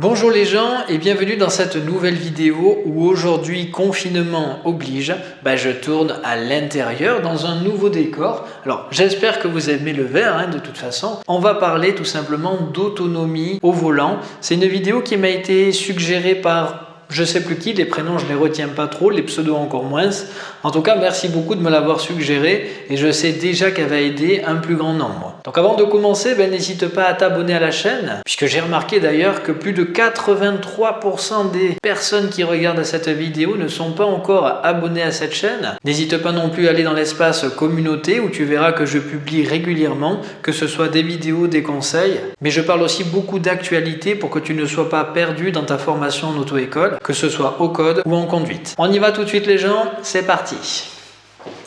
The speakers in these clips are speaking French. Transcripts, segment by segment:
Bonjour les gens et bienvenue dans cette nouvelle vidéo où aujourd'hui confinement oblige, bah, je tourne à l'intérieur dans un nouveau décor. Alors j'espère que vous aimez le verre hein, de toute façon. On va parler tout simplement d'autonomie au volant. C'est une vidéo qui m'a été suggérée par je sais plus qui, les prénoms je les retiens pas trop, les pseudos encore moins. En tout cas, merci beaucoup de me l'avoir suggéré et je sais déjà qu'elle va aider un plus grand nombre. Donc avant de commencer, ben, n'hésite pas à t'abonner à la chaîne, puisque j'ai remarqué d'ailleurs que plus de 83% des personnes qui regardent cette vidéo ne sont pas encore abonnées à cette chaîne. N'hésite pas non plus à aller dans l'espace communauté où tu verras que je publie régulièrement, que ce soit des vidéos, des conseils, mais je parle aussi beaucoup d'actualité pour que tu ne sois pas perdu dans ta formation en auto-école que ce soit au code ou en conduite. On y va tout de suite les gens, c'est parti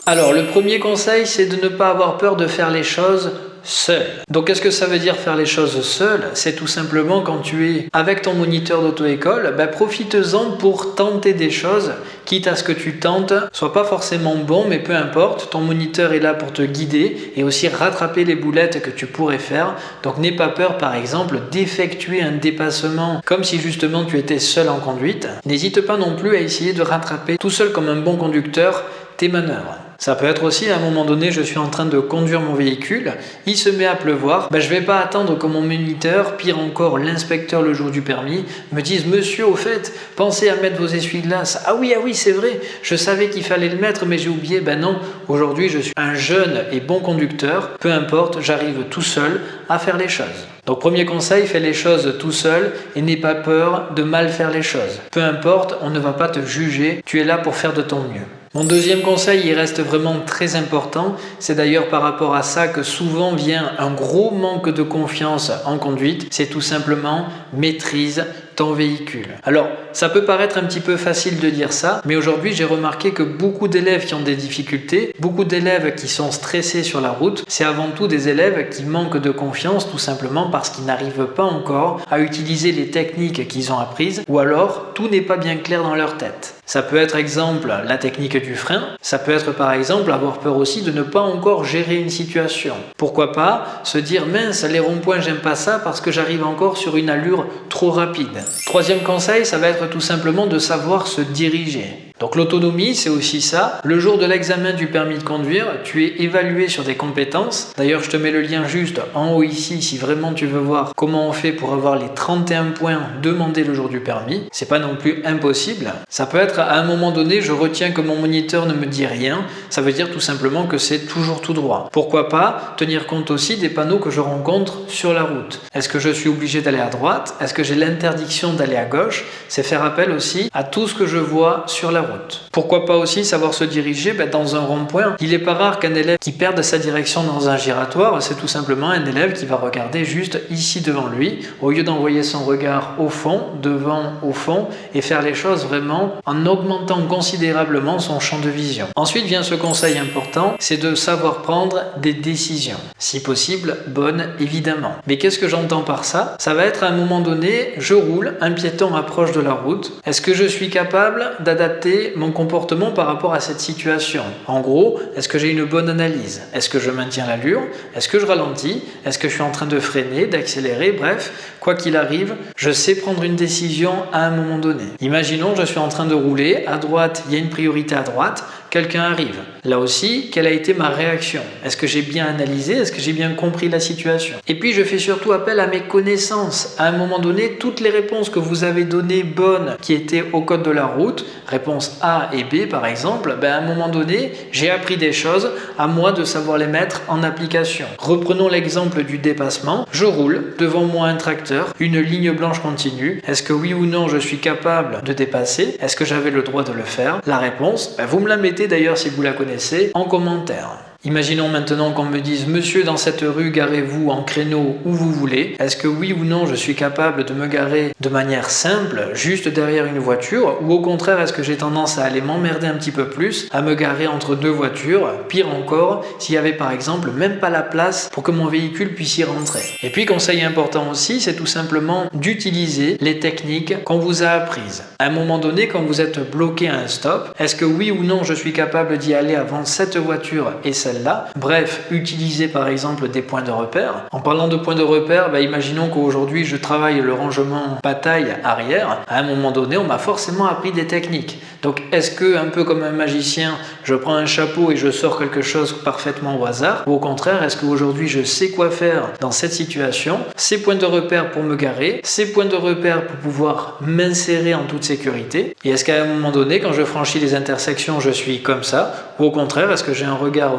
Alors le premier conseil c'est de ne pas avoir peur de faire les choses seul. Donc qu'est-ce que ça veut dire faire les choses seul? C'est tout simplement quand tu es avec ton moniteur d'auto-école, ben, profite-en pour tenter des choses, quitte à ce que tu tentes soit pas forcément bon, mais peu importe, ton moniteur est là pour te guider et aussi rattraper les boulettes que tu pourrais faire. Donc n'aie pas peur par exemple d'effectuer un dépassement comme si justement tu étais seul en conduite. N'hésite pas non plus à essayer de rattraper tout seul comme un bon conducteur manœuvres. Ça peut être aussi à un moment donné, je suis en train de conduire mon véhicule, il se met à pleuvoir, ben, je vais pas attendre que mon moniteur, pire encore l'inspecteur le jour du permis, me dise « Monsieur, au fait, pensez à mettre vos essuie-glaces. »« Ah oui, ah oui, c'est vrai, je savais qu'il fallait le mettre, mais j'ai oublié. » Ben non, aujourd'hui je suis un jeune et bon conducteur, peu importe, j'arrive tout seul à faire les choses. Donc premier conseil, fais les choses tout seul et n'aie pas peur de mal faire les choses. Peu importe, on ne va pas te juger, tu es là pour faire de ton mieux. Mon deuxième conseil, il reste vraiment très important. C'est d'ailleurs par rapport à ça que souvent vient un gros manque de confiance en conduite. C'est tout simplement maîtrise véhicule. Alors, ça peut paraître un petit peu facile de dire ça, mais aujourd'hui j'ai remarqué que beaucoup d'élèves qui ont des difficultés, beaucoup d'élèves qui sont stressés sur la route, c'est avant tout des élèves qui manquent de confiance tout simplement parce qu'ils n'arrivent pas encore à utiliser les techniques qu'ils ont apprises ou alors tout n'est pas bien clair dans leur tête. Ça peut être exemple la technique du frein, ça peut être par exemple avoir peur aussi de ne pas encore gérer une situation. Pourquoi pas se dire mince les ronds-points j'aime pas ça parce que j'arrive encore sur une allure trop rapide. Troisième conseil, ça va être tout simplement de savoir se diriger. Donc l'autonomie, c'est aussi ça. Le jour de l'examen du permis de conduire, tu es évalué sur des compétences. D'ailleurs, je te mets le lien juste en haut ici si vraiment tu veux voir comment on fait pour avoir les 31 points demandés le jour du permis. C'est pas non plus impossible. Ça peut être à un moment donné, je retiens que mon moniteur ne me dit rien. Ça veut dire tout simplement que c'est toujours tout droit. Pourquoi pas tenir compte aussi des panneaux que je rencontre sur la route. Est-ce que je suis obligé d'aller à droite? Est-ce que j'ai l'interdiction d'aller à gauche? C'est faire appel aussi à tout ce que je vois sur la route. Pourquoi pas aussi savoir se diriger ben, dans un rond-point Il n'est pas rare qu'un élève qui perde sa direction dans un giratoire, c'est tout simplement un élève qui va regarder juste ici devant lui, au lieu d'envoyer son regard au fond, devant, au fond, et faire les choses vraiment en augmentant considérablement son champ de vision. Ensuite vient ce conseil important, c'est de savoir prendre des décisions. Si possible, bonnes évidemment. Mais qu'est-ce que j'entends par ça? Ça va être à un moment donné, je roule, un piéton approche de la route. Est-ce que je suis capable d'adapter mon comportement par rapport à cette situation. En gros, est-ce que j'ai une bonne analyse? Est-ce que je maintiens l'allure? Est-ce que je ralentis? Est-ce que je suis en train de freiner, d'accélérer? Bref, quoi qu'il arrive, je sais prendre une décision à un moment donné. Imaginons, je suis en train de rouler, à droite, il y a une priorité à droite, quelqu'un arrive. Là aussi, quelle a été ma réaction? Est-ce que j'ai bien analysé? Est-ce que j'ai bien compris la situation? Et puis, je fais surtout appel à mes connaissances. À un moment donné, toutes les réponses que vous avez données bonnes qui étaient au code de la route, réponse A et B par exemple, ben à un moment donné, j'ai appris des choses, à moi de savoir les mettre en application. Reprenons l'exemple du dépassement. Je roule, devant moi un tracteur, une ligne blanche continue. Est-ce que oui ou non je suis capable de dépasser? Est-ce que j'avais le droit de le faire? La réponse, ben vous me la mettez d'ailleurs si vous la connaissez en commentaire. Imaginons maintenant qu'on me dise « Monsieur, dans cette rue, garez-vous en créneau où vous voulez. Est-ce que oui ou non, je suis capable de me garer de manière simple, juste derrière une voiture Ou au contraire, est-ce que j'ai tendance à aller m'emmerder un petit peu plus, à me garer entre deux voitures? Pire encore, s'il y avait par exemple même pas la place pour que mon véhicule puisse y rentrer. Et puis, conseil important aussi, c'est tout simplement d'utiliser les techniques qu'on vous a apprises. À un moment donné, quand vous êtes bloqué à un stop, est-ce que oui ou non, je suis capable d'y aller avant cette voiture et ça Bref, utiliser par exemple des points de repère. En parlant de points de repère, bah, imaginons qu'aujourd'hui je travaille le rangement bataille arrière. À un moment donné, on m'a forcément appris des techniques. Donc est-ce que, un peu comme un magicien, je prends un chapeau et je sors quelque chose parfaitement au hasard? Ou au contraire, est-ce qu'aujourd'hui je sais quoi faire dans cette situation? Ces points de repère pour me garer, ces points de repère pour pouvoir m'insérer en toute sécurité Et est-ce qu'à un moment donné, quand je franchis les intersections, je suis comme ça? Ou au contraire, est-ce que j'ai un regard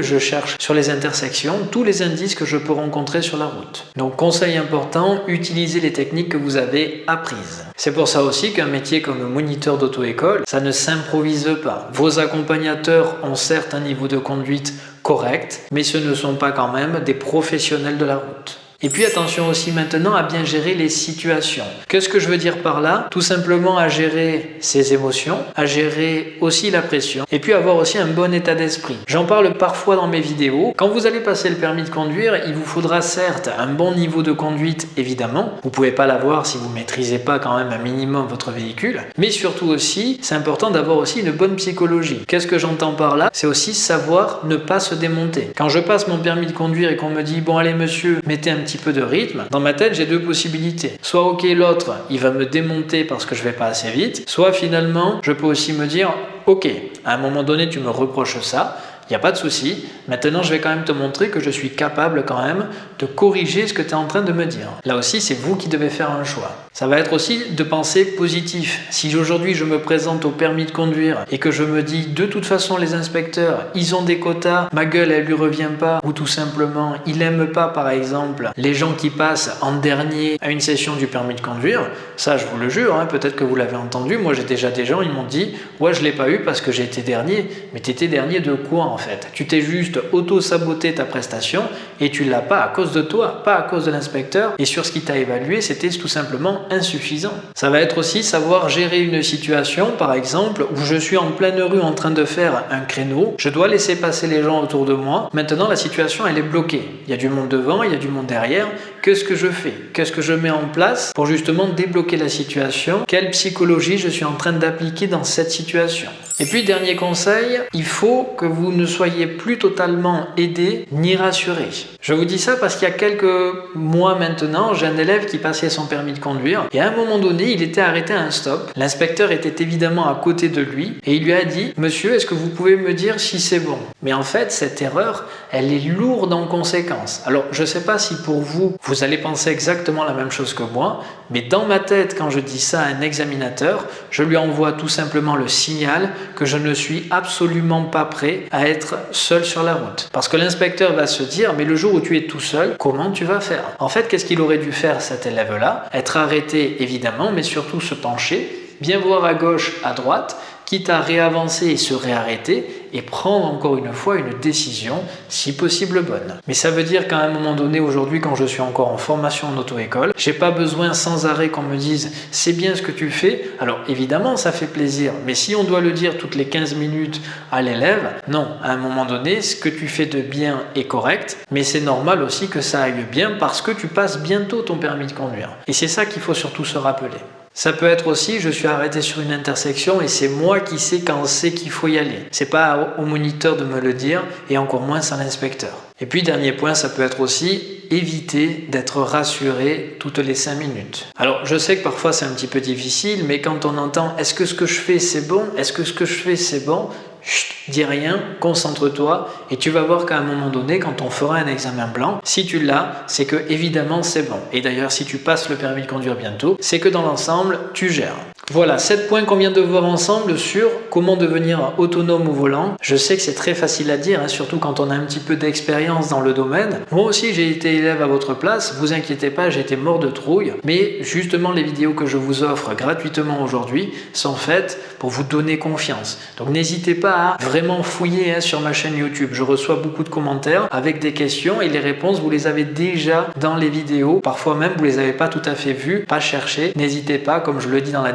je cherche sur les intersections tous les indices que je peux rencontrer sur la route Donc conseil important, utilisez les techniques que vous avez apprises. C'est pour ça aussi qu'un métier comme moniteur d'auto-école ça ne s'improvise pas. Vos accompagnateurs ont certes un niveau de conduite correct, mais ce ne sont pas quand même des professionnels de la route. Et puis attention aussi maintenant à bien gérer les situations. Qu'est-ce que je veux dire par là? Tout simplement à gérer ses émotions, à gérer aussi la pression et puis avoir aussi un bon état d'esprit. J'en parle parfois dans mes vidéos. Quand vous allez passer le permis de conduire, il vous faudra certes un bon niveau de conduite évidemment. Vous pouvez pas l'avoir si vous maîtrisez pas quand même un minimum votre véhicule. Mais surtout aussi, c'est important d'avoir aussi une bonne psychologie. Qu'est-ce que j'entends par là? C'est aussi savoir ne pas se démonter. Quand je passe mon permis de conduire et qu'on me dit bon allez monsieur, mettez un petit peu de rythme, dans ma tête j'ai deux possibilités. Soit ok l'autre il va me démonter parce que je vais pas assez vite, soit finalement je peux aussi me dire ok à un moment donné tu me reproches ça, il n'y a pas de souci. Maintenant, je vais quand même te montrer que je suis capable quand même de corriger ce que tu es en train de me dire. Là aussi, c'est vous qui devez faire un choix. Ça va être aussi de penser positif. Si aujourd'hui je me présente au permis de conduire et que je me dis de toute façon les inspecteurs, ils ont des quotas, ma gueule elle lui revient pas ou tout simplement il n'aime pas par exemple les gens qui passent en dernier à une session du permis de conduire, ça je vous le jure, hein, peut-être que vous l'avez entendu, moi j'ai déjà des gens, ils m'ont dit ouais je l'ai pas eu parce que j'ai été dernier, mais tu étais dernier de quoi en Tu t'es juste auto-saboté ta prestation et tu l'as pas à cause de toi, pas à cause de l'inspecteur. Et sur ce qui t'a évalué c'était tout simplement insuffisant. Ça va être aussi savoir gérer une situation, par exemple, où je suis en pleine rue en train de faire un créneau, je dois laisser passer les gens autour de moi, maintenant la situation elle est bloquée. Il y a du monde devant, il y a du monde derrière, qu'est-ce que je fais? Qu'est-ce que je mets en place pour justement débloquer la situation? Quelle psychologie je suis en train d'appliquer dans cette situation? Et puis dernier conseil, il faut que vous ne soyez plus totalement aidé ni rassuré. Je vous dis ça parce qu'il y a quelques mois maintenant, j'ai un élève qui passait son permis de conduire et à un moment donné, il était arrêté à un stop. L'inspecteur était évidemment à côté de lui et il lui a dit « Monsieur, est-ce que vous pouvez me dire si c'est bon ?» Mais en fait, cette erreur, elle est lourde en conséquences. Alors, je ne sais pas si pour vous, vous allez penser exactement la même chose que moi, mais dans ma tête, quand je dis ça à un examinateur, je lui envoie tout simplement le signal que je ne suis absolument pas prêt à être seul sur la route. Parce que l'inspecteur va se dire, mais le jour où tu es tout seul, comment tu vas faire? En fait, qu'est-ce qu'il aurait dû faire cet élève-là? Être arrêté évidemment, mais surtout se pencher, bien voir à gauche, à droite, quitte à réavancer et se réarrêter et prendre encore une fois une décision, si possible bonne. Mais ça veut dire qu'à un moment donné, aujourd'hui, quand je suis encore en formation en auto-école, j'ai pas besoin sans arrêt qu'on me dise « c'est bien ce que tu fais ». Alors évidemment, ça fait plaisir, mais si on doit le dire toutes les 15 minutes à l'élève, non, à un moment donné, ce que tu fais de bien est correct, mais c'est normal aussi que ça aille bien parce que tu passes bientôt ton permis de conduire. Et c'est ça qu'il faut surtout se rappeler. Ça peut être aussi, je suis arrêté sur une intersection et c'est moi qui sais quand c'est qu'il faut y aller. C'est pas au moniteur de me le dire et encore moins à l'inspecteur. Et puis dernier point, ça peut être aussi éviter d'être rassuré toutes les 5 minutes. Alors je sais que parfois c'est un petit peu difficile, mais quand on entend est-ce que ce que je fais c'est bon? Est-ce que ce que je fais c'est bon? Chut, dis rien, concentre-toi et tu vas voir qu'à un moment donné, quand on fera un examen blanc, si tu l'as, c'est que évidemment c'est bon. Et d'ailleurs, si tu passes le permis de conduire bientôt, c'est que dans l'ensemble, tu gères. Voilà, 7 points qu'on vient de voir ensemble sur comment devenir autonome au volant. Je sais que c'est très facile à dire, hein, surtout quand on a un petit peu d'expérience dans le domaine. Moi aussi, j'ai été élève à votre place, vous inquiétez pas, j'ai été mort de trouille. Mais justement, les vidéos que je vous offre gratuitement aujourd'hui sont faites pour vous donner confiance. Donc n'hésitez pas à vraiment fouiller hein, sur ma chaîne YouTube. Je reçois beaucoup de commentaires avec des questions et les réponses, vous les avez déjà dans les vidéos. Parfois même, vous les avez pas tout à fait vues, pas chercher. N'hésitez pas, comme je le dis dans la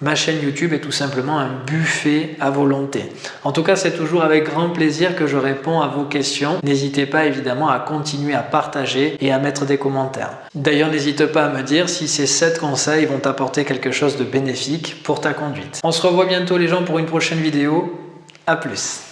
Ma chaîne YouTube est tout simplement un buffet à volonté. En tout cas, c'est toujours avec grand plaisir que je réponds à vos questions. N'hésitez pas évidemment à continuer à partager et à mettre des commentaires. D'ailleurs, n'hésite pas à me dire si ces 7 conseils vont t'apporter quelque chose de bénéfique pour ta conduite. On se revoit bientôt les gens pour une prochaine vidéo. A plus